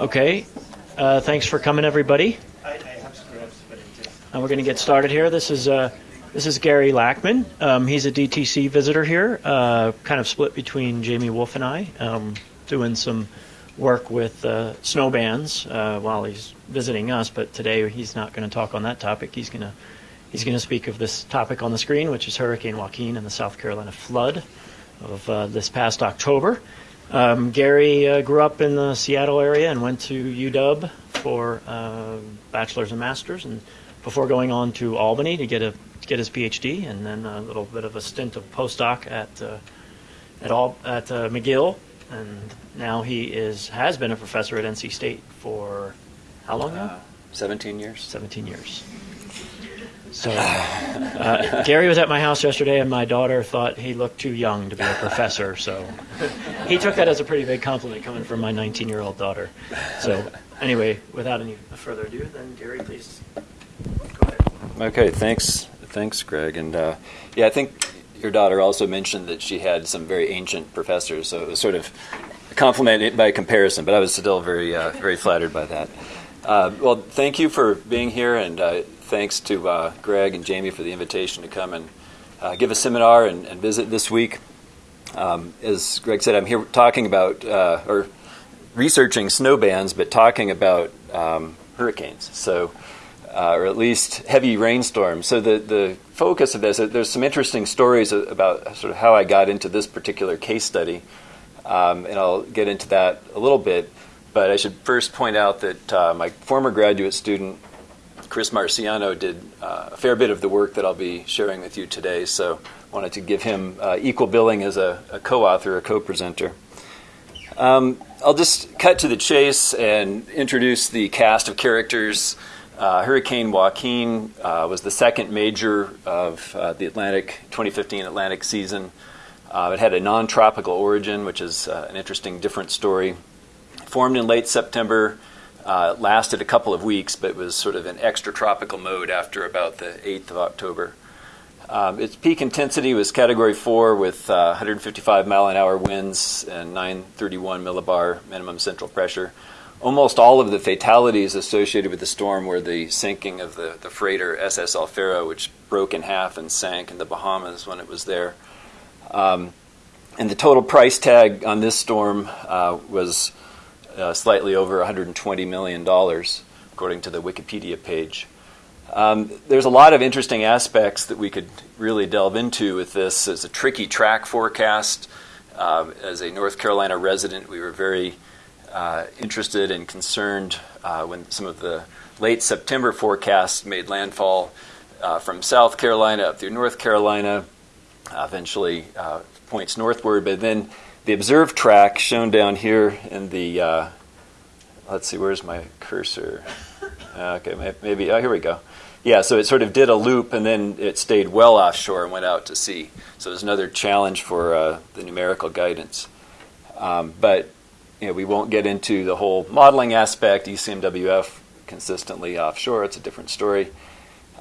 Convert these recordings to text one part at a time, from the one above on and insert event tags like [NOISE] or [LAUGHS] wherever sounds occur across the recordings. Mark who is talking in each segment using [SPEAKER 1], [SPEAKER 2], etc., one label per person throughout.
[SPEAKER 1] Okay. Uh, thanks for coming, everybody. And we're going to get started here. This is uh, this is Gary Lackmann. Um, he's a DTC visitor here, uh, kind of split between Jamie Wolff and I, um, doing some work with uh, snow bands uh, while he's visiting us. But today he's not going to talk on that topic. He's going to he's going to speak of this topic on the screen, which is Hurricane Joaquin and the South Carolina flood of uh, this past October. Um, Gary uh, grew up in the Seattle area and went to UW for uh, bachelor's and master's, and before going on to Albany to get a to get his PhD, and then a little bit of a stint of postdoc at uh, at all at uh, McGill, and now he is has been a professor at NC State for how long now?
[SPEAKER 2] Uh, 17 years.
[SPEAKER 1] 17 years. So, uh, Gary was at my house yesterday, and my daughter thought he looked too young to be a professor. So, he took that as a pretty big compliment coming from my 19 year old daughter. So, anyway, without any further ado, then Gary, please go ahead.
[SPEAKER 2] Okay, thanks, thanks, Greg. And uh, yeah, I think your daughter also mentioned that she had some very ancient professors, so it was sort of compliment by comparison. But I was still very, uh, very flattered by that. Uh, well, thank you for being here, and uh, thanks to uh, Greg and Jamie for the invitation to come and uh, give a seminar and, and, visit this week. Um, as Greg said, I'm here talking about uh, or researching snow bands, but talking about um, hurricanes. So, uh, or at least heavy rainstorms. So the the focus of this, uh, there's some interesting stories about sort of how I got into this particular case study, um, and I'll get into that a little bit. But I should first point out that uh, my former graduate student Chris Marciano did uh, a fair bit of the work that I'll be sharing with you today, so I wanted to give him uh, equal billing as a, a co-author, a co-presenter. Um, I'll just cut to the chase and introduce the cast of characters. Uh, Hurricane Joaquin uh, was the second major of uh, the Atlantic 2015 Atlantic season. Uh, it had a non-tropical origin, which is an interesting, different story. Formed in late September uh, lasted a couple of weeks, but was sort of in extratropical mode after about the 8th of October. Um, its peak intensity was Category 4 with uh, 155 mile an hour winds and 931 millibar minimum central pressure. Almost all of the fatalities associated with the storm were the sinking of the, the freighter SS El Faro, which broke in half and sank in the Bahamas when it was there. Um, and the total price tag on this storm uh, was uh, slightly over $120 million, according to the Wikipedia page. Um, there's a lot of interesting aspects that we could really delve into with this. as a tricky track forecast. Uh, as a North Carolina resident, we were very uh, interested and concerned uh, when some of the late September forecasts made landfall uh, from South Carolina up through North Carolina, eventually uh, points northward, but then the observed track shown down here in the, uh, let's see, where's my cursor? Okay, maybe, oh, here we go. Yeah, so it sort of did a loop and then it stayed well offshore and went out to sea. So there's another challenge for uh, the numerical guidance. Um, but you know, we won't get into the whole modeling aspect. ECMWF consistently offshore, it's a different story.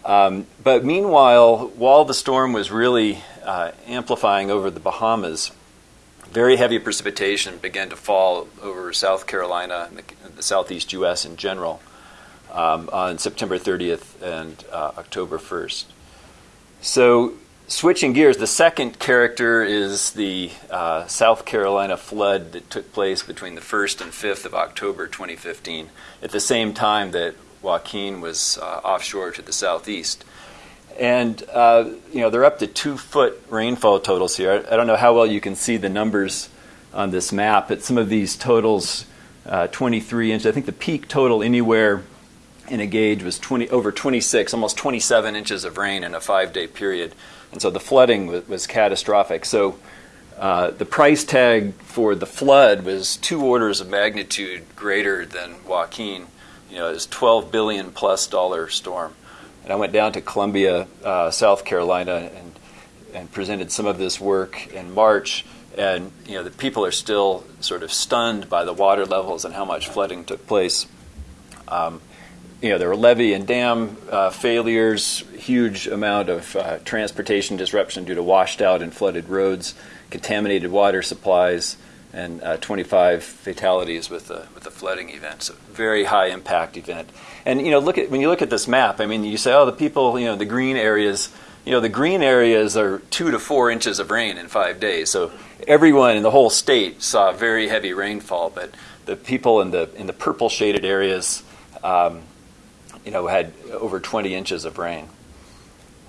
[SPEAKER 2] Um, but meanwhile, while the storm was really uh, amplifying over the Bahamas, very heavy precipitation began to fall over South Carolina and the, the southeast U.S. in general um, on September 30th and uh, October 1st. So, switching gears, the second character is the uh, South Carolina flood that took place between the 1st and 5th of October 2015, at the same time that Joaquin was uh, offshore to the southeast. And uh, you know they're up to two foot rainfall totals here. I, I, don't know how well you can see the numbers on this map, but some of these totals, uh, 23 inches. I think the peak total anywhere in a gauge was 20 over 26, almost 27 inches of rain in a five day period. And so the flooding was, was catastrophic. So uh, the price tag for the flood was two orders of magnitude greater than Joaquin. You know, it was 12 billion plus dollar storm. And I went down to Columbia, uh, South Carolina, and and presented some of this work in March. And you know, the people are still sort of stunned by the water levels and how much flooding took place. Um, you know, there were levee and dam uh, failures, huge amount of uh, transportation disruption due to washed out and flooded roads, contaminated water supplies, and uh, 25 fatalities with the with the flooding event. So very high impact event. And you know, look at when you look at this map. I mean, you say, oh, the people, you know, the green areas. You know, the green areas are two to four inches of rain in five days. So everyone in the whole state saw very heavy rainfall. But the people in the in the purple shaded areas, um, you know, had over 20 inches of rain.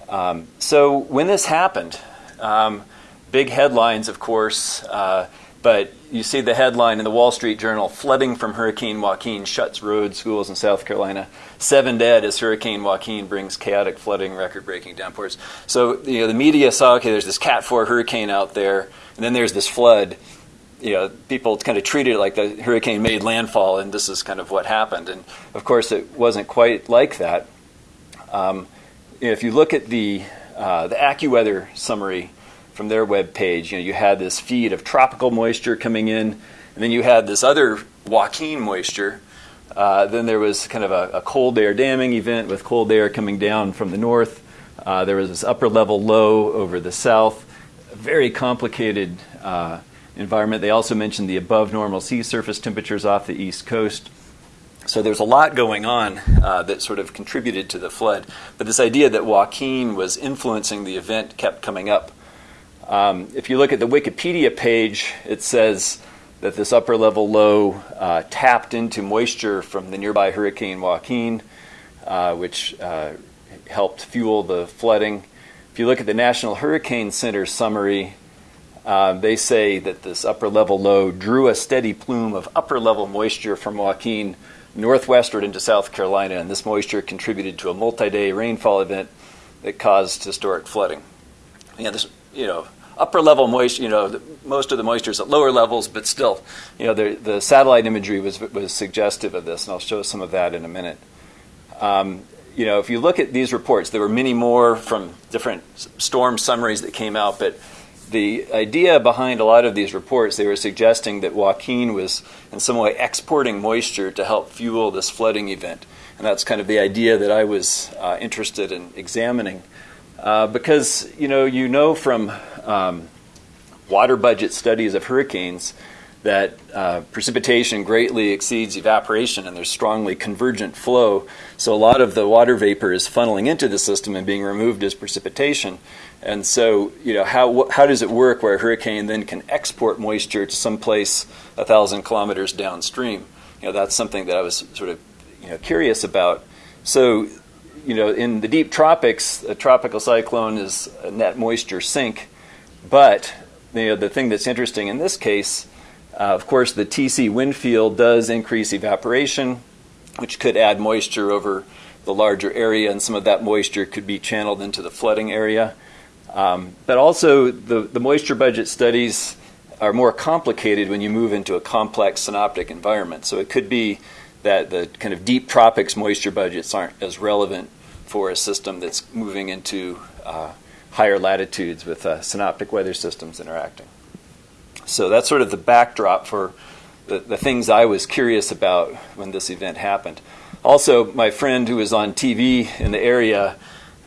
[SPEAKER 2] Um, so when this happened, um, big headlines, of course. Uh, but you see the headline in the Wall Street Journal flooding from Hurricane Joaquin shuts roads, schools in South Carolina. Seven dead as Hurricane Joaquin brings chaotic flooding, record breaking downpours. So you know, the media saw okay, there's this Cat 4 hurricane out there, and then there's this flood. You know, people kind of treated it like the hurricane made landfall, and this is kind of what happened. And of course, it wasn't quite like that. Um, if you look at the uh, the AccuWeather summary from their web page. You know, you had this feed of tropical moisture coming in, and then you had this other Joaquin moisture. Uh, then there was kind of a, a, cold air damming event with cold air coming down from the north. Uh, there was this upper level low over the south. A very complicated uh, environment. They also mentioned the above normal sea surface temperatures off the east coast. So there's a lot going on uh, that sort of contributed to the flood. But this idea that Joaquin was influencing the event kept coming up. Um, if you look at the Wikipedia page, it says that this upper level low uh, tapped into moisture from the nearby Hurricane Joaquin, uh, which uh, helped fuel the flooding. If you look at the National Hurricane Center summary, uh, they say that this upper level low drew a steady plume of upper level moisture from Joaquin northwestward into South Carolina, and this moisture contributed to a multi day rainfall event that caused historic flooding. Yeah, this, you know, upper level moisture, you know, the, most of the moisture is at lower levels, but still, you know, the, the satellite imagery was, was suggestive of this, and I'll show some of that in a minute. Um, you know, if you look at these reports, there were many more from different storm summaries that came out, but the idea behind a lot of these reports, they were suggesting that Joaquin was in some way exporting moisture to help fuel this flooding event. And that's kind of the idea that I was uh, interested in examining. Uh, because, you know, you know from um, water budget studies of hurricanes that uh, precipitation greatly exceeds evaporation and there's strongly convergent flow. So a lot of the water vapor is funneling into the system and being removed as precipitation. And so, you know, how, how does it work where a hurricane then can export moisture to some place a thousand kilometers downstream? You know, that's something that I was sort of, you know, curious about. So, you know, in the deep tropics, a tropical cyclone is a net moisture sink but you know, the thing that's interesting in this case, uh, of course, the TC wind field does increase evaporation, which could add moisture over the larger area, and some of that moisture could be channeled into the flooding area. Um, but also, the, the moisture budget studies are more complicated when you move into a complex synoptic environment. So it could be that the kind of deep tropics moisture budgets aren't as relevant for a system that's moving into uh, higher latitudes with uh, synoptic weather systems interacting. So that's sort of the backdrop for the, the things I was curious about when this event happened. Also, my friend who was on TV in the area,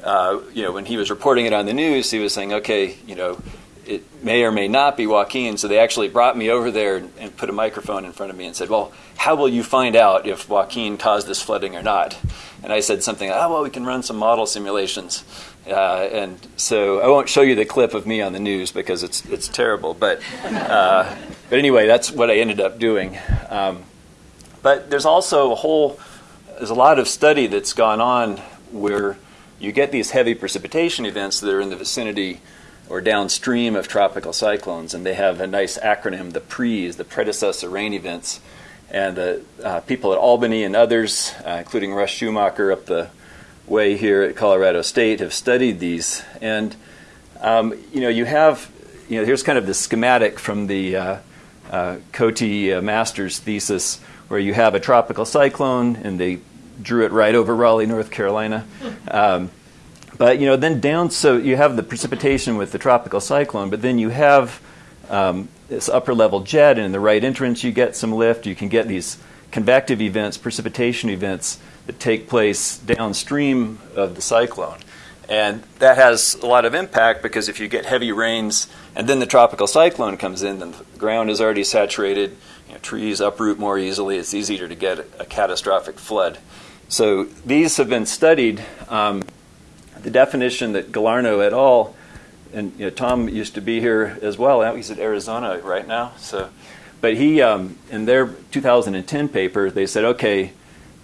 [SPEAKER 2] uh, you know, when he was reporting it on the news, he was saying, okay, you know, it may or may not be Joaquin. So they actually brought me over there and, and, put a microphone in front of me and said, well, how will you find out if Joaquin caused this flooding or not? And I said something, oh, well, we can run some model simulations. Uh, and so I won't show you the clip of me on the news because it's it's terrible. But uh, but anyway, that's what I ended up doing. Um, but there's also a whole there's a lot of study that's gone on where you get these heavy precipitation events that are in the vicinity or downstream of tropical cyclones, and they have a nice acronym, the PREs, the predecessor rain events. And the uh, people at Albany and others, uh, including Russ Schumacher up the way here at Colorado State have studied these. And, um, you know, you have, you know, here's kind of the schematic from the uh, uh, Cote uh, master's thesis where you have a tropical cyclone and they drew it right over Raleigh, North Carolina. Um, but, you know, then down, so you have the precipitation with the tropical cyclone, but then you have um, this upper level jet, and in the right entrance, you get some lift. You can get these convective events, precipitation events that take place downstream of the cyclone. And that has a lot of impact because if you get heavy rains and then the tropical cyclone comes in, then the ground is already saturated, you know, trees uproot more easily, it's easier to get a, catastrophic flood. So these have been studied. Um, the definition that Galarneau et al. and you know, Tom used to be here as well. He's at Arizona right now. So, but he um, in their 2010 paper, they said, okay,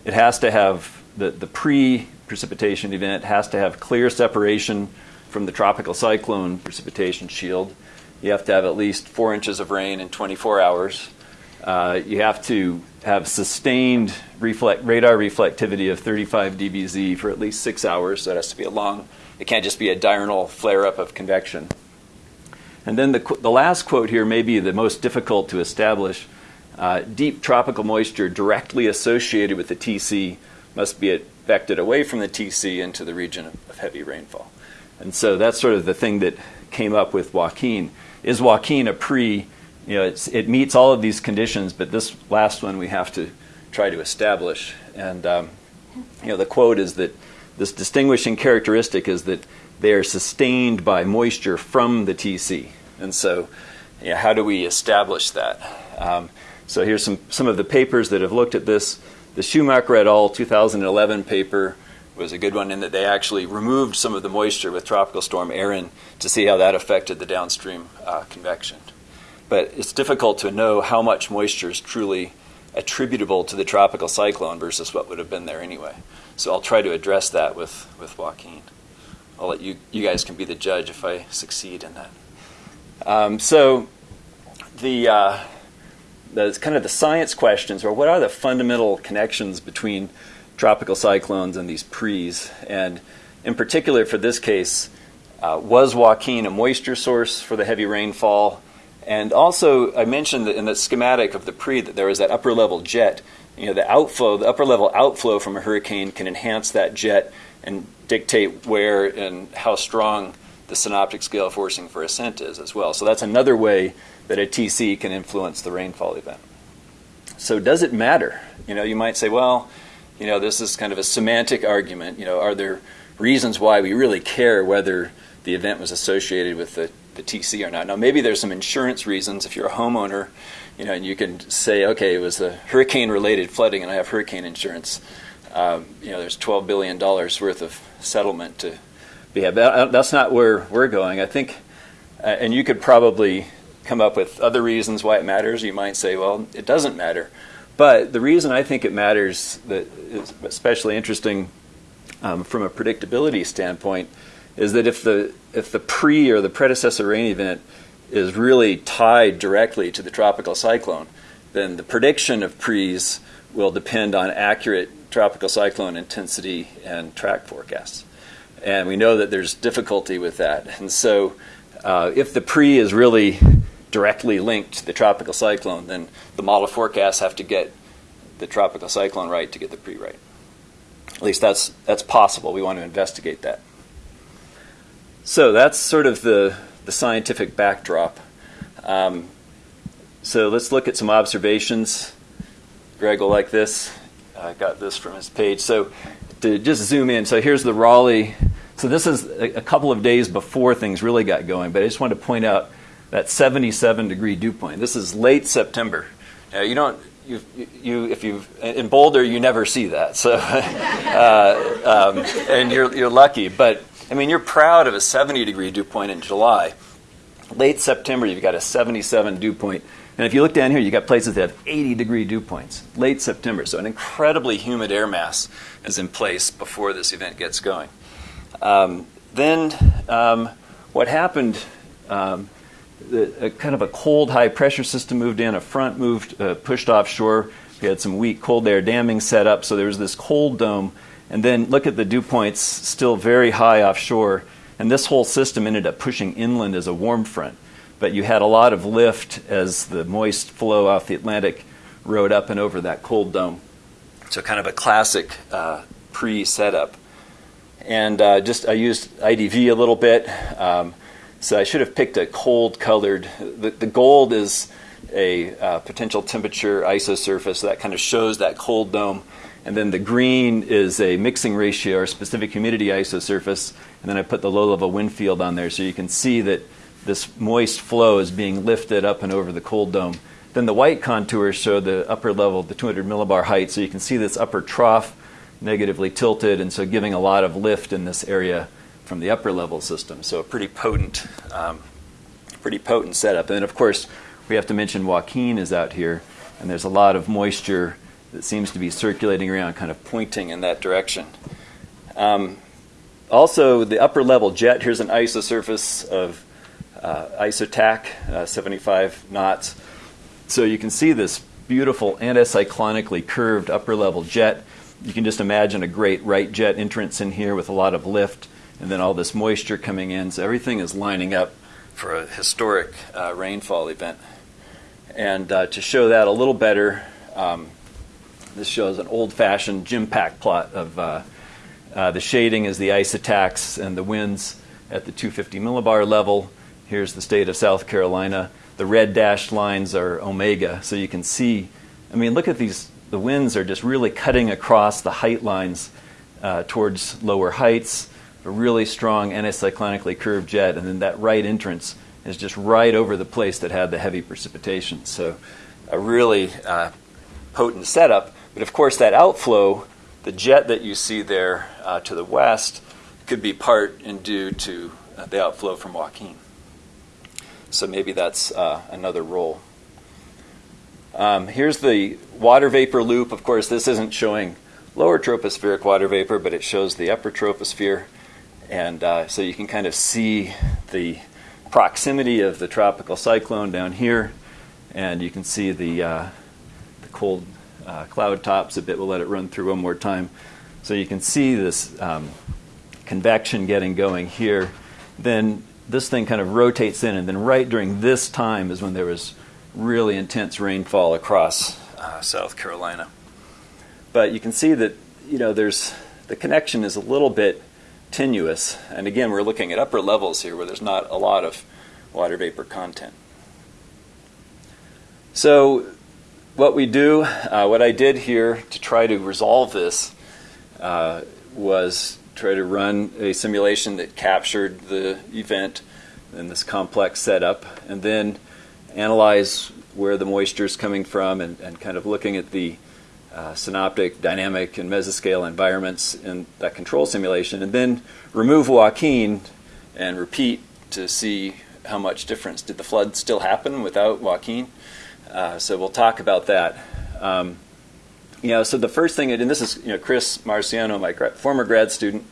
[SPEAKER 2] it has to have the the pre precipitation event has to have clear separation from the tropical cyclone precipitation shield. You have to have at least four inches of rain in 24 hours. Uh, you have to have sustained reflect, radar reflectivity of 35 dBz for at least six hours. So it has to be a long, it can't just be a diurnal flare up of convection. And then the, the last quote here may be the most difficult to establish. Uh, deep tropical moisture directly associated with the TC must be advected away from the TC into the region of, of heavy rainfall. And so that's sort of the thing that came up with Joaquin. Is Joaquin a pre you know, it meets all of these conditions, but this last one we have to try to establish. And um, you know, the quote is that this distinguishing characteristic is that they are sustained by moisture from the TC. And so, you know, how do we establish that? Um, so here's some some of the papers that have looked at this. The Schumacher et al. 2011 paper was a good one in that they actually removed some of the moisture with Tropical Storm Erin to see how that affected the downstream uh, convection but it's difficult to know how much moisture is truly attributable to the tropical cyclone versus what would have been there anyway. So I'll try to address that with, with Joaquin. I'll let you, you guys can be the judge if I succeed in that. Um, so the, uh, the kind of the science questions are what are the fundamental connections between tropical cyclones and these pre's? And in particular for this case, uh, was Joaquin a moisture source for the heavy rainfall? And also, I mentioned in the schematic of the pre that there was that upper level jet. You know, the outflow, the upper level outflow from a hurricane can enhance that jet and dictate where and how strong the synoptic scale forcing for ascent is as well. So that's another way that a TC can influence the rainfall event. So does it matter? You know, you might say, well, you know, this is kind of a semantic argument. You know, are there reasons why we really care whether the event was associated with the the TC or not. Now, maybe there's some insurance reasons if you're a homeowner, you know, and you can say, okay, it was a hurricane-related flooding, and I have hurricane insurance. Um, you know, there's 12 billion dollars worth of settlement to be had. That's not where we're going. I think, uh, and you could probably come up with other reasons why it matters. You might say, well, it doesn't matter. But the reason I think it matters that is especially interesting um, from a predictability standpoint is that if the if the pre or the predecessor rain event is really tied directly to the tropical cyclone, then the prediction of pre's will depend on accurate tropical cyclone intensity and track forecasts. And we know that there's difficulty with that. And so, uh, if the pre is really directly linked to the tropical cyclone, then the model forecasts have to get the tropical cyclone right to get the pre right. At least that's that's possible. We want to investigate that. So that's sort of the, the scientific backdrop. Um, so let's look at some observations. Greg will like this. I got this from his page. So to just zoom in, so here's the Raleigh. So this is a, couple of days before things really got going, but I just wanted to point out that 77 degree dew point. This is late September. Now, you don't you, you, if you in Boulder, you never see that. So, [LAUGHS] uh, um, and you're you're lucky. But I mean, you're proud of a 70 degree dew point in July. Late September, you've got a 77 dew point. And if you look down here, you've got places that have 80 degree dew points. Late September. So an incredibly humid air mass is in place before this event gets going. Um, then um, what happened, um, the, a kind of a cold high pressure system moved in, a front moved, uh, pushed offshore. We had some weak cold air damming set up, so there was this cold dome and then look at the dew points still very high offshore. And this whole system ended up pushing inland as a warm front. But you had a lot of lift as the moist flow off the Atlantic rode up and over that cold dome. So, kind of a classic uh, pre setup. And uh, just I used IDV a little bit. Um, so, I should have picked a cold colored. The, the gold is a uh, potential temperature isosurface. that kind of shows that cold dome. And then the green is a mixing ratio or specific humidity isosurface. And then I put the low level wind field on there so you can see that this moist flow is being lifted up and over the cold dome. Then the white contours show the upper level, the 200 millibar height. So you can see this upper trough negatively tilted, and so giving a lot of lift in this area from the upper level system. So a pretty potent, um, pretty potent setup. And of course we have to mention Joaquin is out here, and there's a lot of moisture that seems to be circulating around, kind of pointing in that direction. Um, also, the upper level jet. Here's an isosurface of uh, isotach, uh, 75 knots. So you can see this beautiful anticyclonically curved upper level jet. You can just imagine a great right jet entrance in here with a lot of lift and then all this moisture coming in. So everything is lining up for a historic uh, rainfall event. And uh, to show that a little better, um, this shows an old fashioned GEMPAK plot of uh, uh, the shading is the isotachs and the winds at the 250 millibar level. Here's the state of South Carolina. The red dashed lines are omega, so you can see. I mean, look at these. The winds are just really cutting across the height lines uh, towards lower heights. A really strong anticyclonically curved jet, and then that right entrance is just right over the place that had the heavy precipitation. So, a really uh, potent setup. But of course, that outflow, the jet that you see there uh, to the west, could be part and due to uh, the outflow from Joaquin. So maybe that's uh, another role. Um, here's the water vapor loop. Of course, this isn't showing lower tropospheric water vapor, but it shows the upper troposphere. And uh, so you can kind of see the proximity of the tropical cyclone down here. And you can see the, uh, the cold uh, cloud tops a bit. We'll let it run through one more time. So you can see this um, convection getting going here. Then this thing kind of rotates in, and then right during this time is when there was really intense rainfall across uh, South Carolina. But you can see that you know there's the connection is a little bit tenuous, and again we're looking at upper levels here where there's not a lot of water vapor content. So what we do, uh, what I did here to try to resolve this uh, was try to run a simulation that captured the event in this complex setup, and then analyze where the moisture is coming from and, and kind of looking at the uh, synoptic, dynamic, and mesoscale environments in that control simulation, and then remove Joaquin and repeat to see how much difference. Did the flood still happen without Joaquin? Uh, so we'll talk about that. Um, you know, so the first thing, and this is you know Chris Marciano, my gra- former grad student,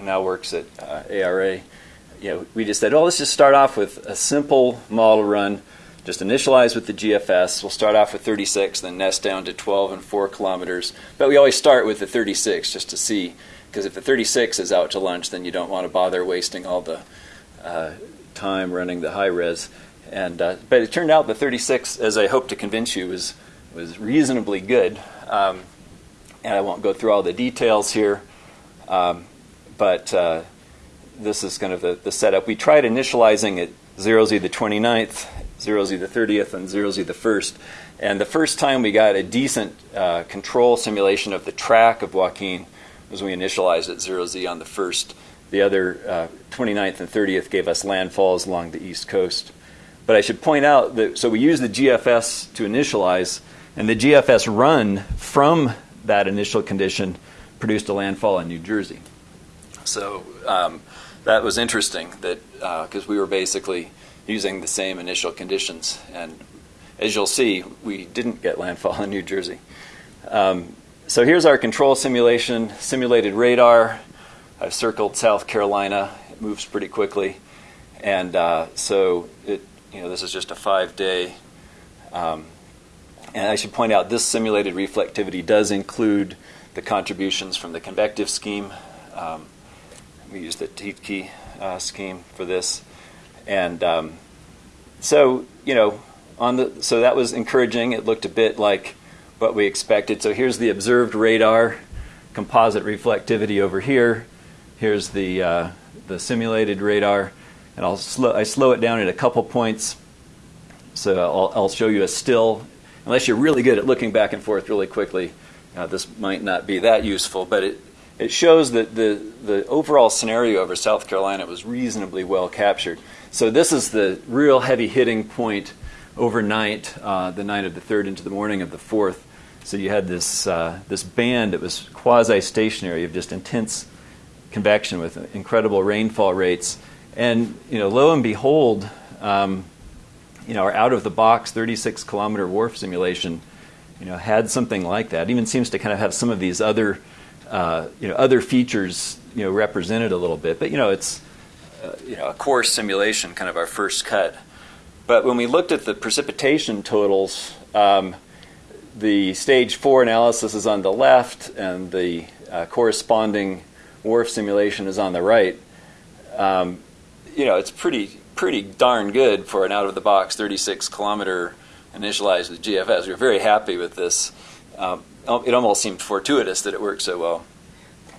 [SPEAKER 2] now works at uh, ARA. You know, we just said, oh, let's just start off with a simple model run. Just initialize with the GFS. We'll start off with 36, then nest down to 12 and 4 kilometers. But we always start with the 36 just to see, because if the 36 is out to lunch, then you don't want to bother wasting all the uh, time running the high res. And uh, but it turned out the 36, as I hope to convince you, was was reasonably good. Um, and I won't go through all the details here, um, but uh, this is kind of the, the, setup. We tried initializing at 0z the 29th, 0z the 30th, and 0z the 1st. And the first time we got a decent uh, control simulation of the track of Joaquin was we initialized at 0z on the 1st. The other uh, 29th and 30th gave us landfalls along the east coast. But I should point out that so we used the GFS to initialize, and the GFS run from that initial condition produced a landfall in New Jersey. So um, that was interesting that because uh, we were basically using the same initial conditions, and as you'll see, we didn't get landfall in New Jersey. Um, so here's our control simulation, simulated radar. I've circled South Carolina. It moves pretty quickly, and uh, so it you know, this is just a five day. Um, and I should point out this simulated reflectivity does include the contributions from the convective scheme. Um, we use the Tiedtke uh, scheme for this. And um, so, you know, on the so that was encouraging. It looked a bit like what we expected. So here's the observed radar composite reflectivity over here. Here's the uh, the simulated radar and I'll slow, I slow it down at a couple points So I'll, I'll show you a still. Unless you're really good at looking back and forth really quickly, uh, this might not be that useful. But it, it shows that the, the overall scenario over South Carolina was reasonably well captured. So this is the real heavy hitting point overnight, uh, the night of the 3rd into the morning of the 4th. So you had this, uh, this band that was quasi stationary of just intense convection with incredible rainfall rates. And you know, lo and behold, um, you know, our out of the box 36 kilometer WRF simulation, you know, had something like that. It even seems to kind of have some of these other, uh, you know, other features, you know, represented a little bit. But you know, it's uh, you know a coarse simulation, kind of our first cut. But when we looked at the precipitation totals, um, the stage four analysis is on the left, and the uh, corresponding WRF simulation is on the right. Um, you know, it's pretty pretty darn good for an out of the box 36 kilometer initialized with GFS. We are very happy with this. Um, it almost seemed fortuitous that it worked so well,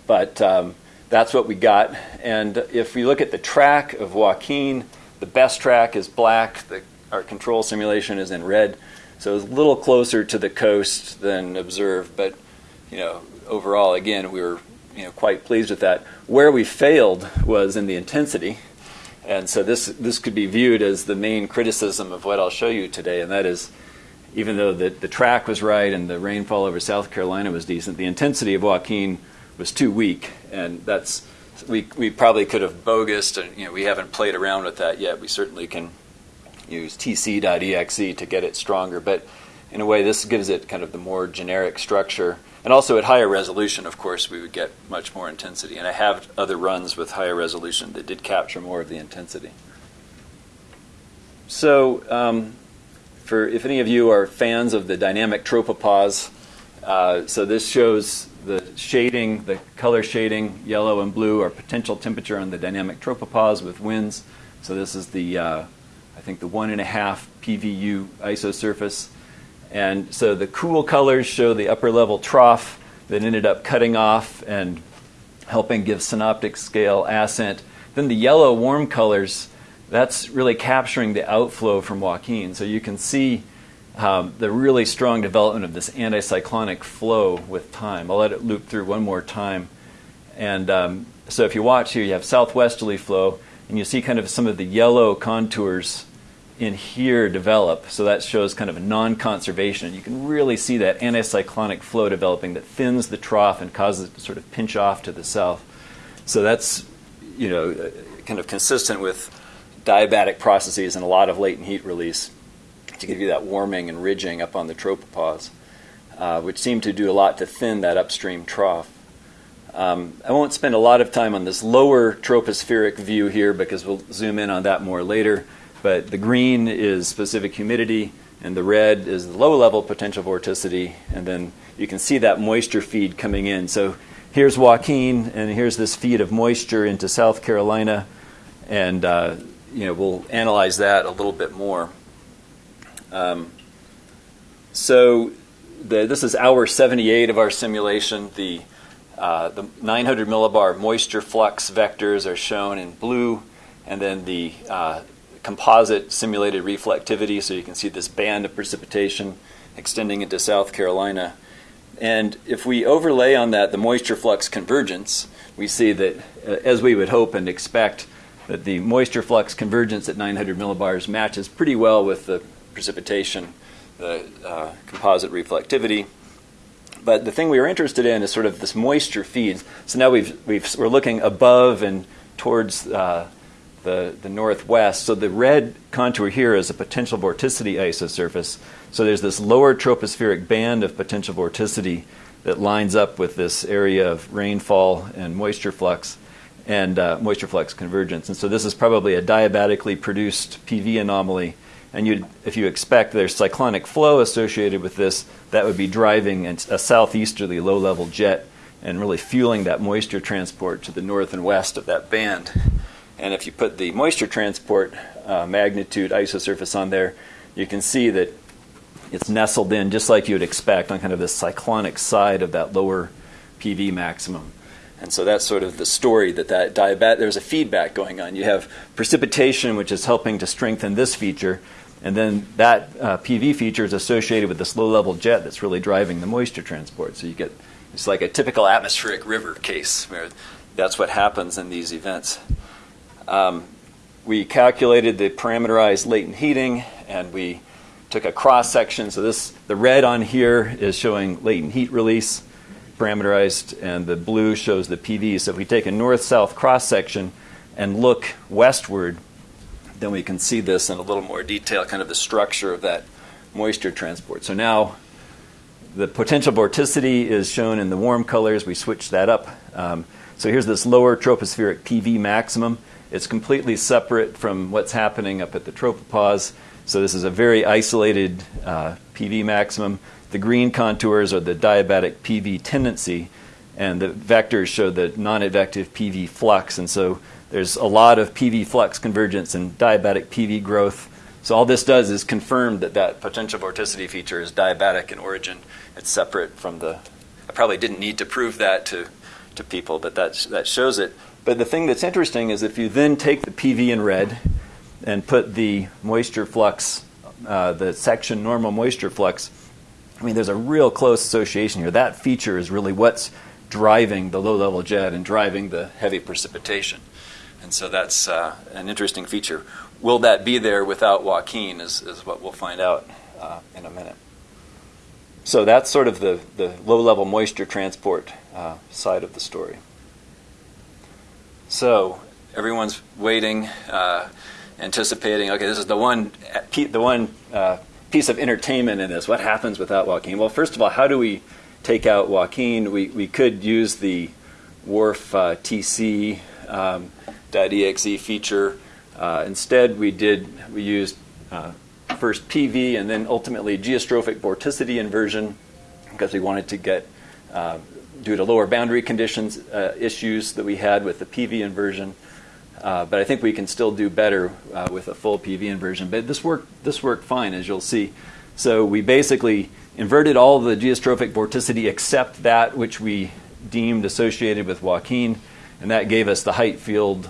[SPEAKER 2] but um, that's what we got. And if we look at the track of Joaquin, the best track is black. The, our control simulation is in red, so it's a little closer to the coast than observed. But you know, overall, again, we were you know quite pleased with that. Where we failed was in the intensity. And so this this could be viewed as the main criticism of what I'll show you today, and that is, even though the, the track was right and the rainfall over South Carolina was decent, the intensity of Joaquin was too weak, and that's we we probably could have bogused, and you know we haven't played around with that yet. We certainly can use tc.exe to get it stronger, but in a way this gives it kind of the more generic structure and also at higher resolution, of course, we would get much more intensity. And I have other runs with higher resolution that did capture more of the intensity. So, um, for if any of you are fans of the dynamic tropopause, uh, so this shows the shading, the color shading, yellow and blue, are potential temperature on the dynamic tropopause with winds. So this is the, uh, I think the one and a half PVU isosurface. And so the cool colors show the upper level trough that ended up cutting off and helping give synoptic scale ascent. Then the yellow warm colors, that's really capturing the outflow from Joaquin. So you can see um, the really strong development of this anticyclonic flow with time. I'll let it loop through one more time. And um, so if you watch here, you have southwesterly flow, and you see kind of some of the yellow contours in here develop. So that shows kind of a non-conservation. You can really see that anticyclonic flow developing that thins the trough and causes it to sort of pinch off to the south. So that's, you know, kind of consistent with diabatic processes and a lot of latent heat release to give you that warming and ridging up on the tropopause, uh, which seem to do a lot to thin that upstream trough. Um, I won't spend a lot of time on this lower tropospheric view here because we'll zoom in on that more later. But the green is specific humidity, and the red is the low level potential vorticity. And then you can see that moisture feed coming in. So here's Joaquin, and here's this feed of moisture into South Carolina. And uh, you know, we'll analyze that a little bit more. Um, so the, this is hour 78 of our simulation. The, uh, the 900 millibar moisture flux vectors are shown in blue, and then the uh, composite simulated reflectivity, so you can see this band of precipitation extending into South Carolina. And if we overlay on that the moisture flux convergence, we see that, uh, as we would hope and expect, that the moisture flux convergence at 900 millibars matches pretty well with the precipitation, the uh, composite reflectivity. But the thing we are interested in is sort of this moisture feeds. So now we've, we've, we're looking above and towards uh, the, the northwest. So the red contour here is a potential vorticity isosurface. So there's this lower tropospheric band of potential vorticity that lines up with this area of rainfall and moisture flux and uh, moisture flux convergence. And so this is probably a diabatically produced PV anomaly. And if you expect there's cyclonic flow associated with this, that would be driving a southeasterly low level jet and really fueling that moisture transport to the north and west of that band. And if you put the moisture transport uh, magnitude isosurface on there, you can see that it's nestled in just like you would expect on kind of the cyclonic side of that lower PV maximum. And so that's sort of the story that that diabat there's a feedback going on. You have precipitation, which is helping to strengthen this feature, And then that uh, PV feature is associated with this low level jet that's really driving the moisture transport. So you get it's like a typical atmospheric river case where that's what happens in these events. Um, we calculated the parameterized latent heating and we took a cross section. So this the red on here is showing latent heat release parameterized and the blue shows the PV. So if we take a north-south cross section and look westward, then we can see this in a little more detail, kind of the structure of that moisture transport. So now the potential vorticity is shown in the warm colors. We switch that up. Um, so here's this lower tropospheric PV maximum. It's completely separate from what's happening up at the tropopause. So this is a very isolated uh, PV maximum. The green contours are the diabatic PV tendency, and the vectors show the non-advective PV flux. And so there's a lot of PV flux convergence and diabatic PV growth. So all this does is confirm that that potential vorticity feature is diabatic in origin. It's separate from the. I probably didn't need to prove that to, to people, but that, that shows it. But the thing that's interesting is if you then take the PV in red and put the moisture flux, uh, the section normal moisture flux, I mean, there's a real close association here. That feature is really what's driving the low level jet and driving the heavy precipitation. And so that's uh, an interesting feature. Will that be there without Joaquin is, is what we'll find out uh, in a minute. So that's sort of the, the low level moisture transport uh, side of the story. So everyone's waiting, uh, anticipating, okay, this is the one, the one uh, piece of entertainment in this. What happens without Joaquin? Well, first of all, how do we take out Joaquin? We, we could use the WRF uh, TC um, .exe feature. Uh, instead, we did we used uh, first PV and then ultimately geostrophic vorticity inversion because we wanted to get uh, due to lower boundary conditions uh, issues that we had with the PV inversion. Uh, but I think we can still do better uh, with a full PV inversion. But this worked this worked fine, as you'll see. So we basically inverted all the geostrophic vorticity except that which we deemed associated with Joaquin, and that gave us the height field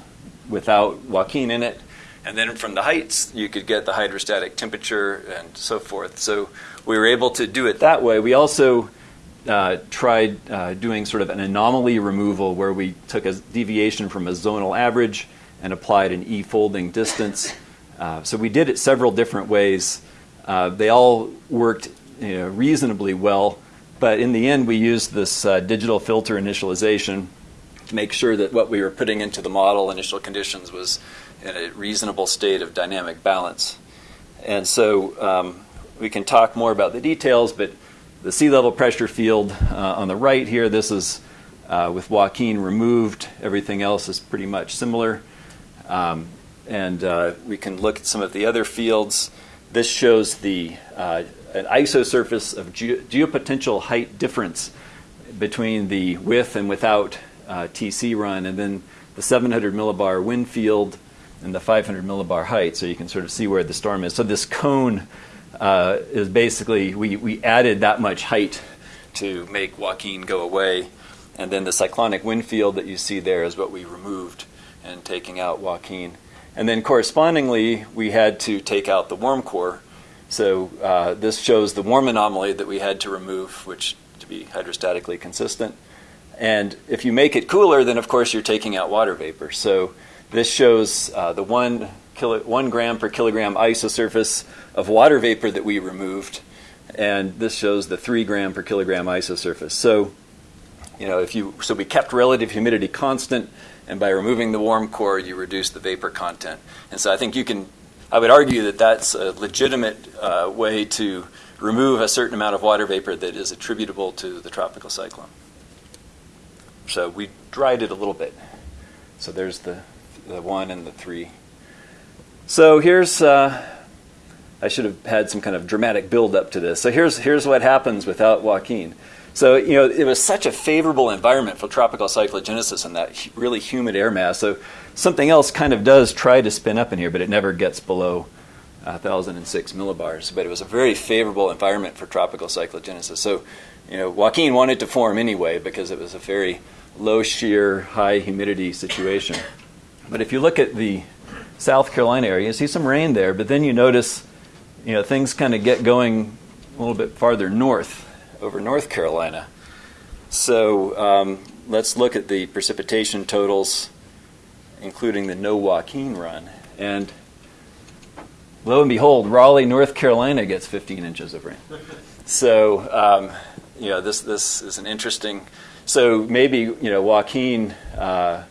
[SPEAKER 2] without Joaquin in it. And then from the heights, you could get the hydrostatic temperature and so forth. So we were able to do it that way. We also uh, tried uh, doing sort of an anomaly removal where we took a deviation from a zonal average and applied an E folding distance. Uh, so we did it several different ways. Uh, they all worked you know, reasonably well, but in the end, we used this uh, digital filter initialization to make sure that what we were putting into the model, initial conditions, was in a reasonable state of dynamic balance. And so um, we can talk more about the details, but the sea level pressure field uh, on the right here, this is uh, with Joaquin removed. Everything else is pretty much similar. Um, and uh, we can look at some of the other fields. This shows the uh, an isosurface of ge- geopotential height difference between the with and without uh, TC run, and then the 700 millibar wind field and the 500 millibar height, so you can sort of see where the storm is. So this cone uh, is basically we, we added that much height to make Joaquin go away, and then the cyclonic wind field that you see there is what we removed and taking out Joaquin. And then correspondingly, we had to take out the warm core. So uh, this shows the warm anomaly that we had to remove, which to be hydrostatically consistent. And if you make it cooler, then of course you're taking out water vapor. So this shows uh, the one, kilo, one gram per kilogram isosurface of water vapor that we removed, and this shows the three gram per kilogram isosurface. So, you know, if you so we kept relative humidity constant, and by removing the warm core, you reduce the vapor content. And so I think you can. I would argue that that's a legitimate uh, way to remove a certain amount of water vapor that is attributable to the tropical cyclone. So we dried it a little bit. So there's the, the one and the three. So here's, uh, I should have had some kind of dramatic build up to this. So here's, here's what happens without Joaquin. So, you know, it was such a favorable environment for tropical cyclogenesis and that really humid air mass. So something else kind of does try to spin up in here, but it never gets below uh, 1,006 millibars. But it was a very favorable environment for tropical cyclogenesis. So, you know, Joaquin wanted to form anyway because it was a very low shear, high humidity situation. But if you look at the South Carolina area, you see some rain there, but then you notice you know, things kind of get going a little bit farther north over North Carolina. So um, let's look at the precipitation totals, including the no Joaquin run. And lo and behold, Raleigh, North Carolina gets 15 inches of rain. [LAUGHS] So, um, you know, this, this is an interesting. So maybe, you know, Joaquin uh,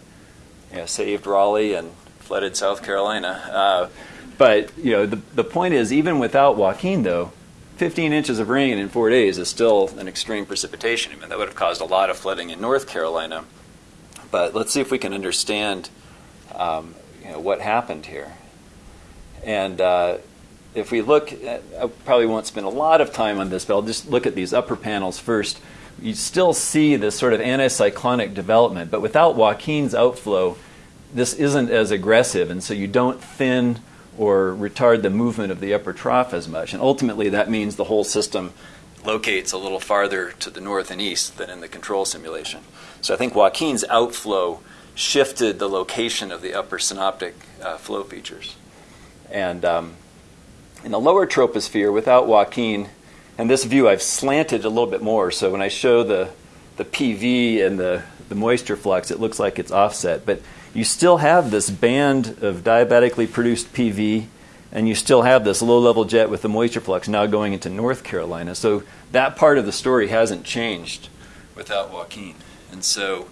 [SPEAKER 2] you know, saved Raleigh and flooded South Carolina. Uh, but, you know, the, the point is, even without Joaquin, though, 15 inches of rain in four days is still an extreme precipitation event. That would have caused a lot of flooding in North Carolina. But let's see if we can understand um, you know, what happened here. And uh, if we look, at, I probably won't spend a lot of time on this, but I'll just look at these upper panels first. You still see this sort of anticyclonic development, but without Joaquin's outflow, this isn't as aggressive, and so you don't thin or retard the movement of the upper trough as much. And ultimately, that means the whole system locates a little farther to the north and east than in the control simulation. So I think Joaquin's outflow shifted the location of the upper synoptic uh, flow features. And um, in the lower troposphere, without Joaquin, and this view I've slanted a little bit more, so when I show the, the PV and the, the moisture flux, it looks like it's offset. But you still have this band of diabatically produced PV, and you still have this low level jet with the moisture flux now going into North Carolina. So that part of the story hasn't changed without Joaquin. And so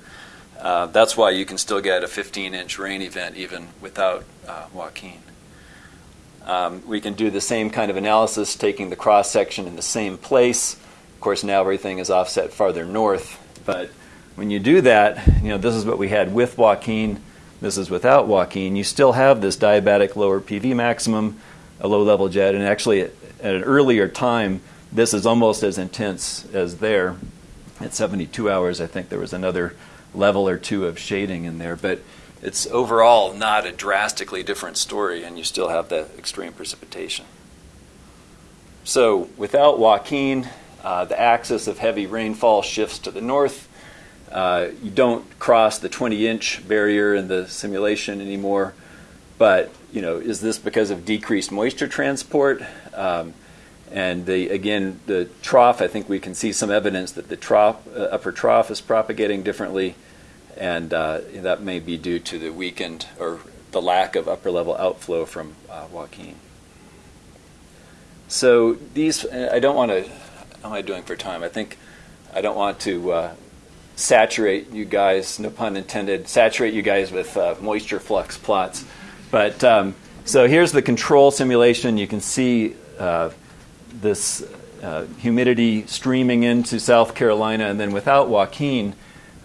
[SPEAKER 2] uh, that's why you can still get a 15 inch rain event even without uh, Joaquin. Um, we can do the same kind of analysis taking the cross section in the same place. Of course, now everything is offset farther north, but when you do that, you know, this is what we had with Joaquin this is without Joaquin, you still have this diabatic lower PV maximum, a low level jet, and actually at, at an earlier time, this is almost as intense as there. At 72 hours, I think there was another level or two of shading in there, but it's overall not a drastically different story, and you still have the extreme precipitation. So, without Joaquin, uh, the axis of heavy rainfall shifts to the north, uh, you don't cross the 20 inch barrier in the simulation anymore. But you know, is this because of decreased moisture transport? Um, and the, again, the trough, I think we can see some evidence that the trough, uh, upper trough is propagating differently, and uh, that may be due to the weakened or the lack of upper level outflow from uh, Joaquin. So these, I don't want to. How am I doing for time? I think I don't want to uh, saturate you guys, no pun intended, saturate you guys with uh, moisture flux plots. But um, so here's the control simulation. You can see uh, this uh, humidity streaming into South Carolina, and then without Joaquin,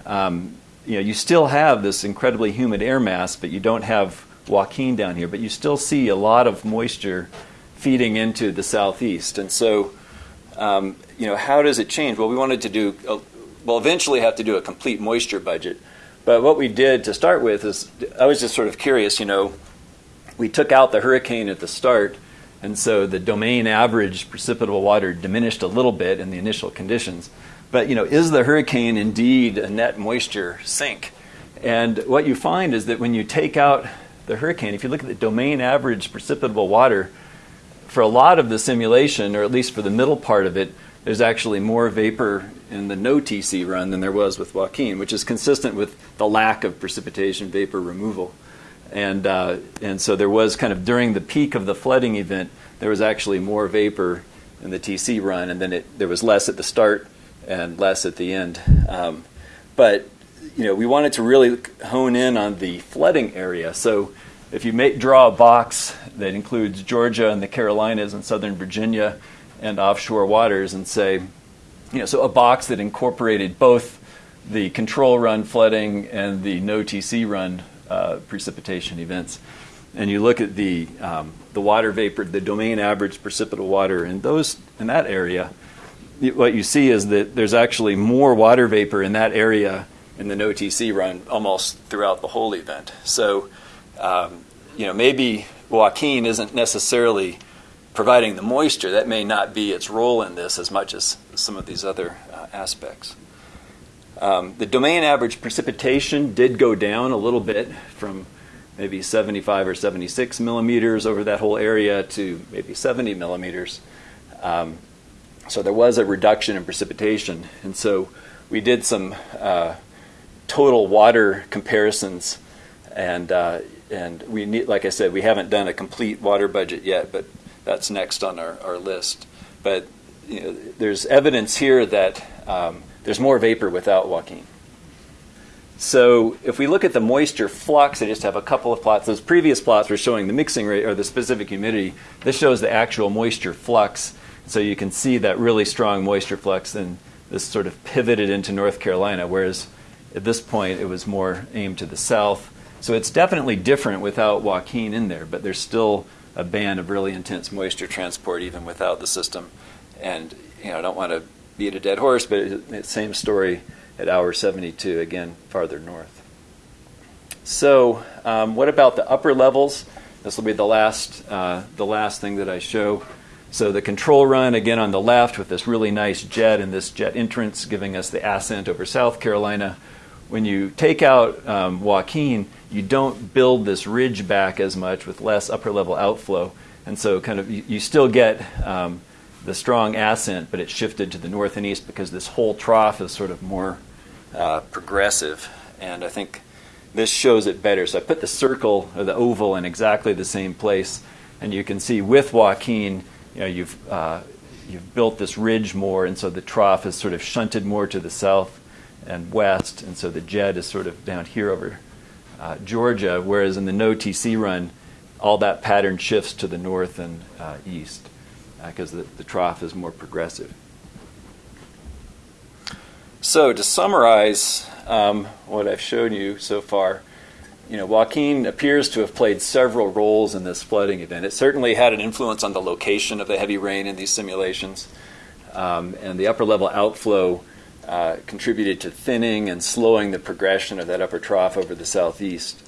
[SPEAKER 2] um, you know, you still have this incredibly humid air mass, but you don't have Joaquin down here. But you still see a lot of moisture feeding into the southeast, and so. Um, you know, how does it change? Well, we wanted to do a, we'll eventually have to do a complete moisture budget. But what we did to start with is I was just sort of curious, you know, we took out the hurricane at the start, and so the domain average precipitable water diminished a little bit in the initial conditions. But, you know, is the hurricane indeed a net moisture sink? And what you find is that when you take out the hurricane, if you look at the domain average precipitable water, for a lot of the simulation, or at least for the middle part of it, there's actually more vapor in the no TC run than there was with Joaquin, which is consistent with the lack of precipitation vapor removal. And, uh, and so there was kind of during the peak of the flooding event, there was actually more vapor in the TC run, and then it, there was less at the start and less at the end. Um, but you know, we wanted to really hone in on the flooding area. So if you make, draw a box that includes Georgia and the Carolinas and Southern Virginia, and offshore waters and say, you know, so a box that incorporated both the control run flooding and the no TC run uh, precipitation events. And you look at the um, the water vapor, the domain average precipitable water in those in that area. What you see is that there's actually more water vapor in that area in the no TC run almost throughout the whole event. So, um, you know, maybe Joaquin isn't necessarily providing the moisture, that may not be its role in this as much as some of these other uh, aspects. Um, the domain average precipitation did go down a little bit from maybe 75 or 76 millimeters over that whole area to maybe 70 millimeters. Um, so there was a reduction in precipitation. And so we did some uh, total water comparisons. And, uh, and we need, like I said, we haven't done a complete water budget yet, but that's next on our, our list. But you know, there's evidence here that um, there's more vapor without Joaquin. So if we look at the moisture flux, I just have a couple of plots. Those previous plots were showing the mixing rate or the specific humidity. This shows the actual moisture flux. So you can see that really strong moisture flux, and this sort of pivoted into North Carolina, whereas at this point it was more aimed to the south. So it's definitely different without Joaquin in there, but there's still a band of really intense moisture transport even without the system. And you know, I don't want to beat a dead horse, but it's same story at hour 72, again farther north. So, um, what about the upper levels? This will be the last, uh, the last thing that I show. So the control run again on the left with this really nice jet and this jet entrance giving us the ascent over South Carolina. When you take out um, Joaquin, you don't build this ridge back as much with less upper level outflow, and so kind of you, you still get um, the strong ascent, but it's shifted to the north and east because this whole trough is sort of more uh, progressive, and I think this shows it better. So I put the circle or the oval in exactly the same place, and you can see with Joaquin you know, you've, uh, you've built this ridge more, and so the trough is sort of shunted more to the south and west, and so the jet is sort of down here over uh, Georgia, whereas in the no TC run, all that pattern shifts to the north and uh, east because uh, the, the trough is more progressive. So to summarize um, what I've shown you so far, you know, Joaquin appears to have played several roles in this flooding event. It certainly had an influence on the location of the heavy rain in these simulations, um, and the upper level outflow uh, contributed to thinning and slowing the progression of that upper trough over the southeast.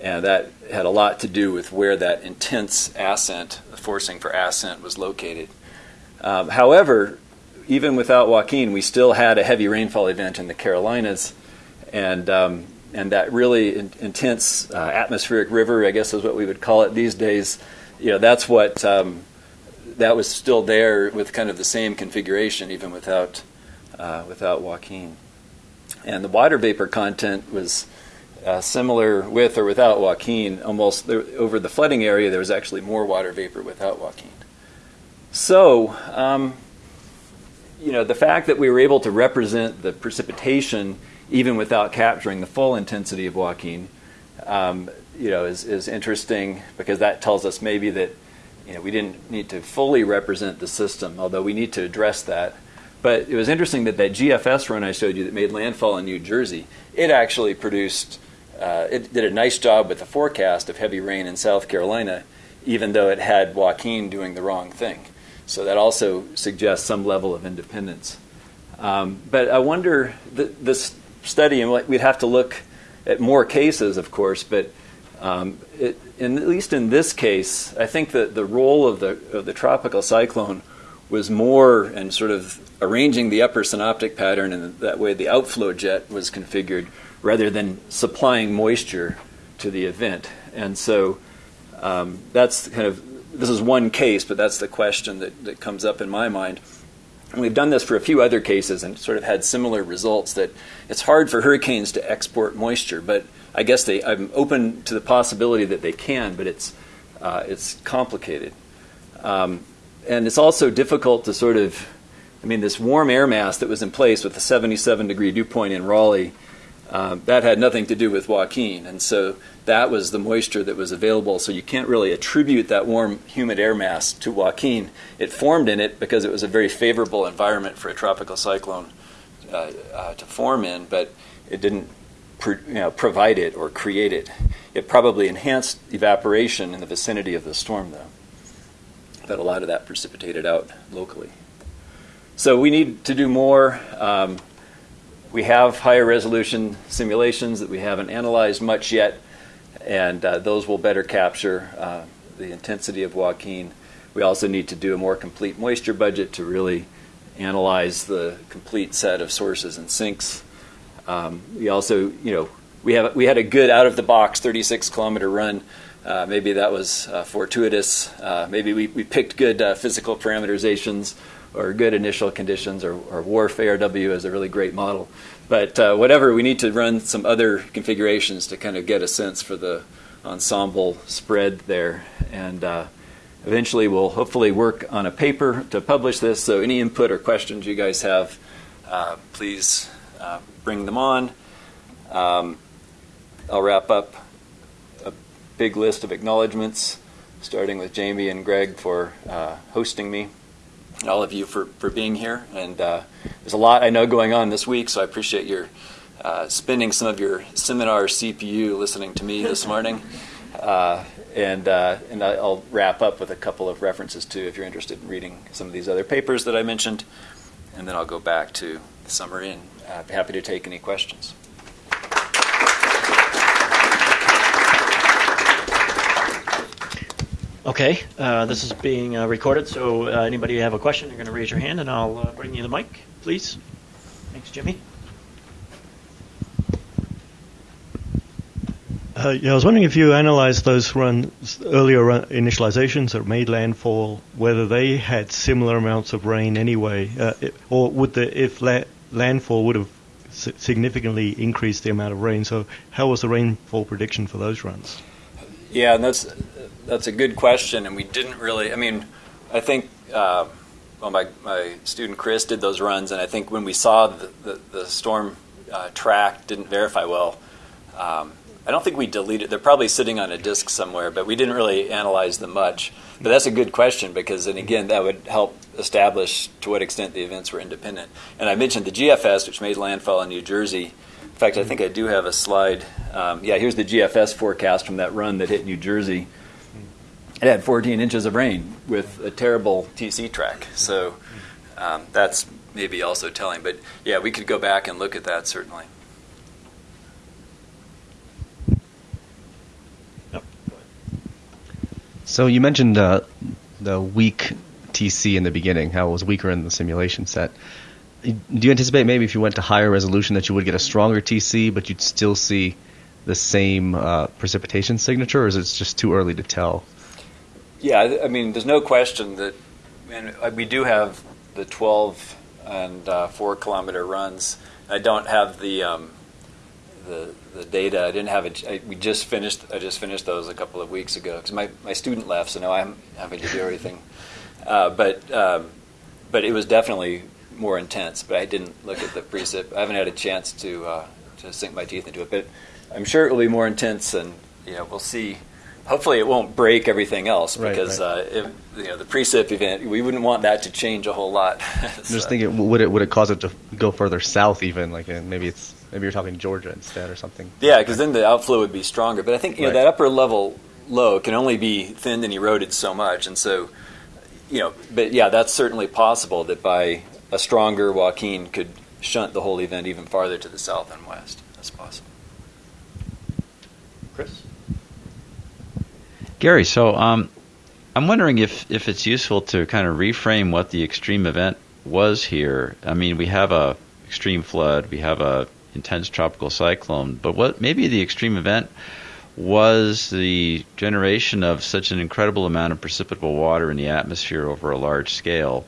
[SPEAKER 2] And that had a lot to do with where that intense ascent, the forcing for ascent, was located. Um, however, even without Joaquin, we still had a heavy rainfall event in the Carolinas, and um, and that really in, intense uh, atmospheric river, I guess is what we would call it these days. You know, that's what um, that was still there with kind of the same configuration, even without uh, without Joaquin. And the water vapor content was uh, similar with or without Joaquin. Almost there, over the flooding area, there was actually more water vapor without Joaquin. So, um, you know, the fact that we were able to represent the precipitation even without capturing the full intensity of Joaquin, um, you know, is, is interesting because that tells us maybe that you know, we didn't need to fully represent the system, although we need to address that. But it was interesting that that GFS run I showed you that made landfall in New Jersey, it actually produced, uh, it did a nice job with the forecast of heavy rain in South Carolina, even though it had Joaquin doing the wrong thing. So that also suggests some level of independence. Um, but I wonder, th- this study, and we'd have to look at more cases, of course, but um, it, in, at least in this case, I think that the role of the, of the tropical cyclone was more and sort of arranging the upper synoptic pattern, and that way the outflow jet was configured rather than supplying moisture to the event. And so um, that's kind of this is one case, but that's the question that, that comes up in my mind. And we've done this for a few other cases and sort of had similar results that it's hard for hurricanes to export moisture, but I guess they, I'm open to the possibility that they can, but it's, uh, it's complicated. Um, and it's also difficult to sort of, I mean, this warm air mass that was in place with the 77 degree dew point in Raleigh, um, that had nothing to do with Joaquin. And so that was the moisture that was available. So you can't really attribute that warm, humid air mass to Joaquin. It formed in it because it was a very favorable environment for a tropical cyclone uh, uh, to form in, but it didn't you know, provide it or create it. It probably enhanced evaporation in the vicinity of the storm, though. But a lot of that precipitated out locally. So we need to do more. Um, we have higher resolution simulations that we haven't analyzed much yet and uh, those will better capture uh, the intensity of Joaquin. We also need to do a more complete moisture budget to really analyze the complete set of sources and sinks. Um, we also, you know, we have we had a good out of the box 36 kilometer run. Uh, maybe that was uh, fortuitous. Uh, maybe we, we picked good uh, physical parameterizations or good initial conditions, or, or WRF ARW is a really great model. But uh, whatever, we need to run some other configurations to kind of get a sense for the ensemble spread there. And uh, eventually, we'll hopefully work on a paper to publish this. So, any input or questions you guys have, please bring them on. Um, I'll wrap up big list of acknowledgments, starting with Jamie and Greg for uh, hosting me, and all of you for, for being here. And uh, there's a lot I know going on this week, so I appreciate your uh, spending some of your seminar CPU listening to me this morning. [LAUGHS] Uh, and uh, and I'll wrap up with a couple of references too, if you're interested in reading some of these other papers that I mentioned. And then I'll go back to the summary and I'd be happy to take any questions.
[SPEAKER 1] Okay, uh, this is being uh, recorded, so uh, anybody have a question, you're going to raise your hand, and I'll uh, bring you the mic, please. Thanks, Jimmy.
[SPEAKER 3] Uh, yeah, I was wondering if you analyzed those runs, earlier run, initializations that made landfall, whether they had similar amounts of rain anyway, uh, or would the if la- landfall would have significantly increased the amount of rain. So, how was the rainfall prediction for those runs?
[SPEAKER 2] Yeah, and that's that's a good question, and we didn't really. I mean, I think uh, well, my my student Chris did those runs, and I think when we saw the the, the storm uh, track didn't verify well. Um, I don't think we deleted. They're probably sitting on a disk somewhere, but we didn't really analyze them much. But that's a good question because, and again, that would help establish to what extent the events were independent. And I mentioned the GFS, which made landfall in New Jersey. In fact, I think I do have a slide. Um, yeah, here's the GFS forecast from that run that hit New Jersey. It had 14 inches of rain with a terrible TC track. So um, that's maybe also telling. But yeah, we could go back and look at that certainly.
[SPEAKER 4] So you mentioned uh, the weak TC in the beginning, how it was weaker in the simulation set. Do you anticipate maybe if you went to higher resolution that you would get a stronger TC, but you'd still see the same uh, precipitation signature, or is it just too early to tell?
[SPEAKER 2] Yeah, I mean, there's no question that, and uh, we do have the 12 and uh, four kilometer runs. I don't have the um, the the data. I didn't have it. We just finished. I just finished those a couple of weeks ago because my, my student left, so now I'm having to do everything. Uh, but um, but it was definitely more intense. But I didn't look at the precip. I haven't had a chance to uh, to sink my teeth into it. But I'm sure it will be more intense, and you know we'll see. Hopefully, it won't break everything else because right, right. Uh, if, you know the precip event, we wouldn't want that to change a whole lot. so. [LAUGHS]
[SPEAKER 4] I'm just thinking, would it would it cause it to go further south? Even like maybe it's Maybe you're talking Georgia instead or something.
[SPEAKER 2] Yeah, because then the outflow would be stronger. But I think you right. know that upper level low can only be thinned and eroded so much, and so you know. But yeah, that's certainly possible that by a stronger Joaquin could shunt the whole event even farther to the south and west. That's possible.
[SPEAKER 1] Chris.
[SPEAKER 5] Gary, so um, I'm wondering if, if it's useful to kind of reframe what the extreme event was here. I mean, we have a extreme flood, we have a intense tropical cyclone. But what maybe the extreme event was the generation of such an incredible amount of precipitable water in the atmosphere over a large scale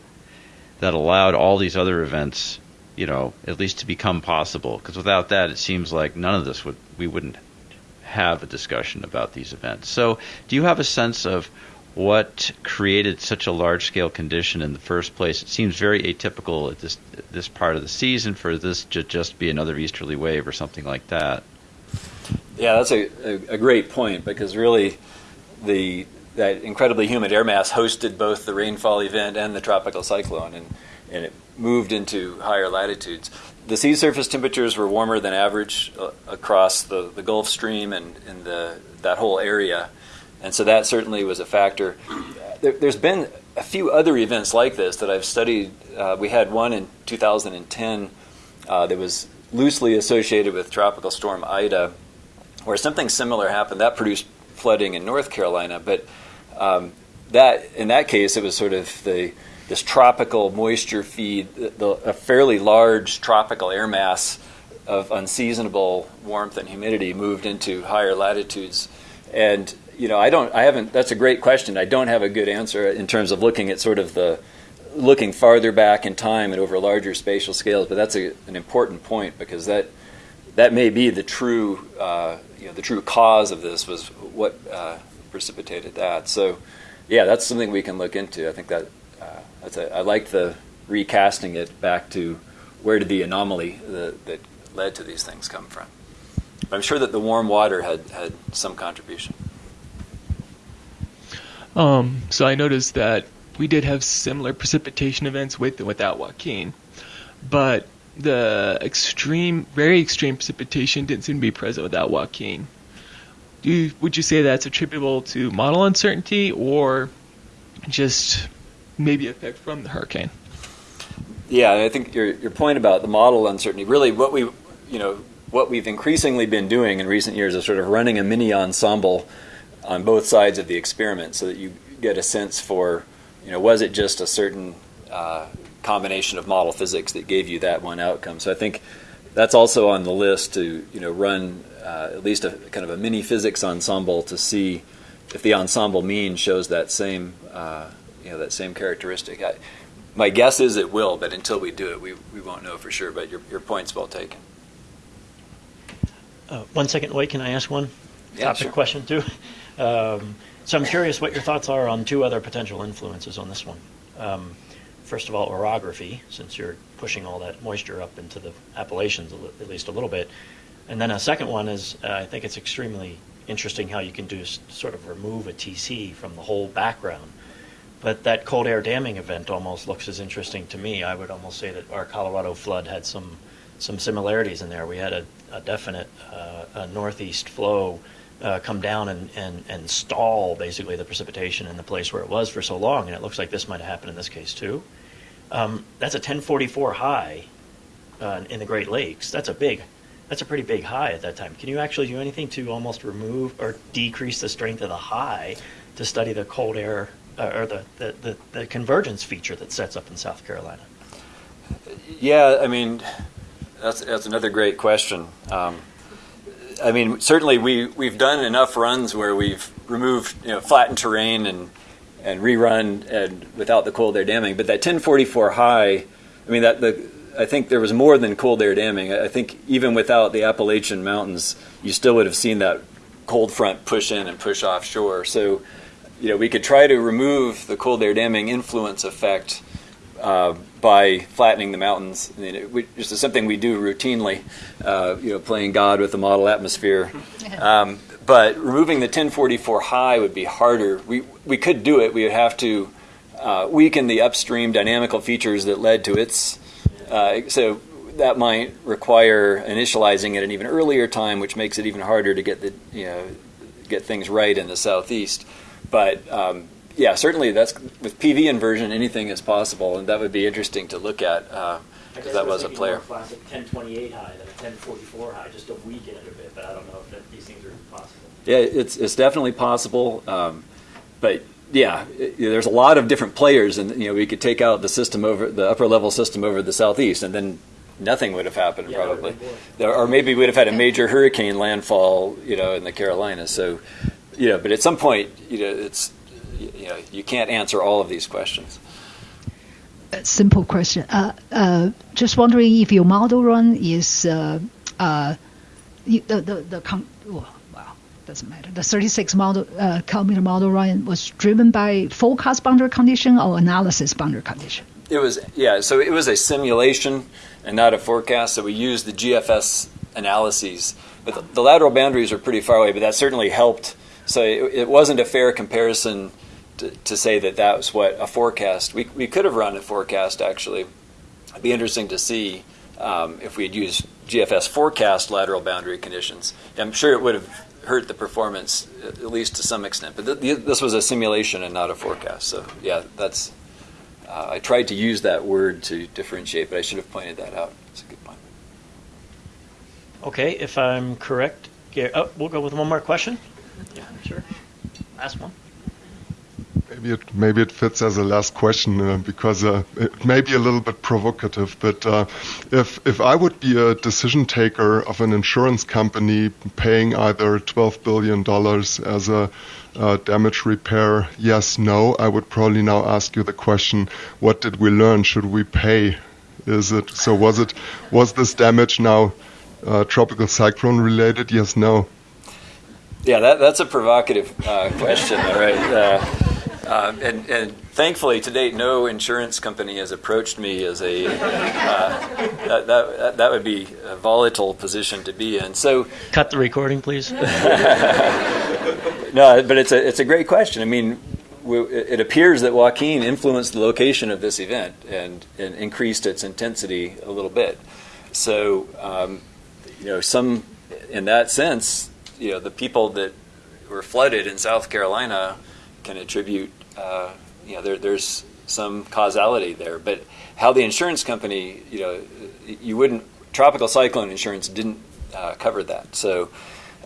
[SPEAKER 5] that allowed all these other events, you know, at least to become possible. Because without that, it seems like none of this would we wouldn't have a discussion about these events. So, do you have a sense of what created such a large scale condition in the first place. It seems very atypical at this this part of the season for this to just be another easterly wave or something like that.
[SPEAKER 2] Yeah, that's a, a, a great point because really the that incredibly humid air mass hosted both the rainfall event and the tropical cyclone and, and it moved into higher latitudes. The sea surface temperatures were warmer than average uh, across the, the Gulf Stream and, and the, that whole area and so that certainly was a factor. There, has been a few other events like this that I've studied. Uh, we had one in 2010 uh, that was loosely associated with Tropical Storm Ida, where something similar happened. That produced flooding in North Carolina, but um, that in that case it was sort of the this tropical moisture feed, the, a fairly large tropical air mass of unseasonable warmth and humidity moved into higher latitudes. And you know, I don't, I haven't. That's a great question. I don't have a good answer in terms of looking at sort of the looking farther back in time and over larger spatial scales. But that's a, an important point because that that may be the true, uh, you know, the true cause of this was what uh, precipitated that. So, yeah, that's something we can look into. I think that uh, that's a, I like the recasting it back to where did the anomaly that, that led to these things come from. But I'm sure that the warm water had had some contribution.
[SPEAKER 6] Um, so I noticed that we did have similar precipitation events with and without Joaquin, but the extreme, very extreme precipitation didn't seem to be present without Joaquin. Do you, would you say that's attributable to model uncertainty or just maybe effect from the hurricane?
[SPEAKER 2] Yeah, I think your your point about the model uncertainty really what we you know what we've increasingly been doing in recent years is sort of running a mini ensemble on both sides of the experiment so that you get a sense for you know was it just a certain uh, combination of model physics that gave you that one outcome. So I think that's also on the list to you know run uh, at least a kind of a mini physics ensemble to see if the ensemble mean shows that same uh, you know that same characteristic. I, my guess is it will, but until we do it, we, we won't know for sure. But your, your point's well taken.
[SPEAKER 1] Uh, one second, wait, can I ask one
[SPEAKER 2] Yeah,
[SPEAKER 1] topic
[SPEAKER 2] sure.
[SPEAKER 1] question too? [LAUGHS] Um, so I'm curious what your thoughts are on two other potential influences on this one. Um, first of all, orography, since you're pushing all that moisture up into the Appalachians at least a little bit. And then a second one is uh, I think it's extremely interesting how you can do sort of remove a TC from the whole background. But that cold air damming event almost looks as interesting to me. I would almost say that our Colorado flood had some some similarities in there. We had a, a definite uh, a northeast flow uh, come down and, and, and stall basically the precipitation in the place where it was for so long, and it looks like this might have happened in this case too. Um, that's a 1044 high uh, in the Great Lakes. That's a big, that's a pretty big high at that time. Can you actually do anything to almost remove or decrease the strength of the high to study the cold air uh, or the, the, the, the convergence feature that sets up in South Carolina?
[SPEAKER 2] Yeah, I mean, that's that's another great question. Um, I mean, certainly we we've done enough runs where we've removed you know flattened terrain and and rerun and without the cold air damming. But that 1044 high, I mean that the I think there was more than cold air damming. I think even without the Appalachian Mountains, you still would have seen that cold front push in and push offshore. So, you know, we could try to remove the cold air damming influence effect uh, by flattening the mountains. I mean, it, we, this is something we do routinely, uh, you know, playing God with the model atmosphere. [LAUGHS] Um, but removing the 1044 high would be harder. We, we could do it. We would have to uh, weaken the upstream dynamical features that led to its. Uh, so that might require initializing at an even earlier time, which makes it even harder to get the you know get things right in the southeast. But um, yeah, certainly that's with PV inversion, anything is possible, and that would be interesting to look at uh, because that was a player.
[SPEAKER 1] classic 1028 high than a 1044 high, just to weaken it a bit. But I don't know if that, these things are possible.
[SPEAKER 2] Yeah, it's it's definitely possible, um, but yeah, there's a lot of different players, and you know we could take out the system over the upper level system over the southeast, and then nothing would have happened
[SPEAKER 1] Yeah,
[SPEAKER 2] probably,
[SPEAKER 1] would've been boring.
[SPEAKER 2] There- or maybe we'd have had a major hurricane landfall, you know, in the Carolinas. So, you know, but at some point, you know, it's you know you can't answer all of these questions.
[SPEAKER 7] A simple question. Uh, uh, just wondering if your model run is uh, uh, the the the con- well, well, doesn't matter. The 36 model uh, kilometer model run was driven by forecast boundary condition or analysis boundary condition.
[SPEAKER 2] It was yeah, so it was a simulation and not a forecast. So we used the GFS analyses, but the, the lateral boundaries are pretty far away. But that certainly helped. So it, it wasn't a fair comparison to, to say that that was what a forecast. We we could have run a forecast actually. It'd be interesting to see um, if we had used GFS forecast lateral boundary conditions. I'm sure it would have hurt the performance at at least to some extent. But th- th- this was a simulation and not a forecast. So yeah, that's. Uh, I tried to use that word to differentiate, but I should have pointed that out. It's a good point.
[SPEAKER 1] Okay, if I'm correct, Gar- oh, we'll go with one more question. Yeah, sure. Last one.
[SPEAKER 8] Maybe it maybe it fits as a last question uh, because uh, it may be a little bit provocative. But uh, if if I would be a decision taker of an insurance company paying either twelve billion dollars as a uh, damage repair, yes, no, I would probably now ask you the question: What did we learn? Should we pay? Is it so? Was it was this damage now uh, tropical cyclone related? Yes, no.
[SPEAKER 2] Yeah, that, that's a provocative uh, question, all right? Uh, uh, and, and thankfully, to date, no insurance company has approached me as a uh, that, that that would be a volatile position to be in. So,
[SPEAKER 1] Cut the recording, please. [LAUGHS] [LAUGHS]
[SPEAKER 2] no, but it's a it's a great question. I mean, we, it appears that Joaquin influenced the location of this event and, and increased its intensity a little bit. So, um, you know, some in that sense, you know, the people that were flooded in South Carolina can attribute, uh, you know, there, there's some causality there. But how the insurance company, you know, you wouldn't, tropical cyclone insurance didn't uh, cover that. So,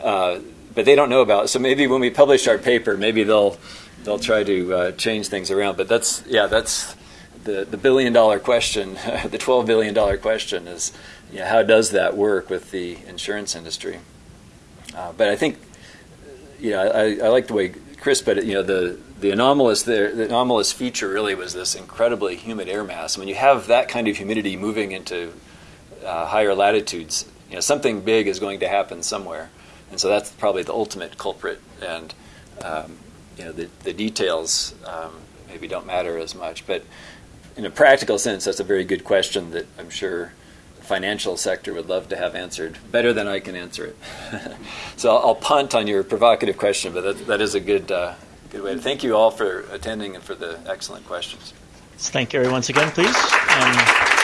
[SPEAKER 2] uh, but they don't know about it. So maybe when we publish our paper, maybe they'll they'll try to uh, change things around. But that's yeah, that's the the billion dollar question, [LAUGHS] the twelve billion dollar question is, know, how does that work with the insurance industry? Uh, but I think, you know, I, I like the way Chris put it. You know, the the anomalous there, the anomalous feature really was this incredibly humid air mass. When you have that kind of humidity moving into uh, higher latitudes, you know, something big is going to happen somewhere, and so that's probably the ultimate culprit. And um, you know, the the details um, maybe don't matter as much, but in a practical sense, that's a very good question that I'm sure financial sector would love to have answered better than I can answer it. [LAUGHS] so I'll, I'll, punt on your provocative question, but that, that is a good uh, good way. To, thank you all for attending and for the excellent questions.
[SPEAKER 1] Let's thank Gary once again, please. And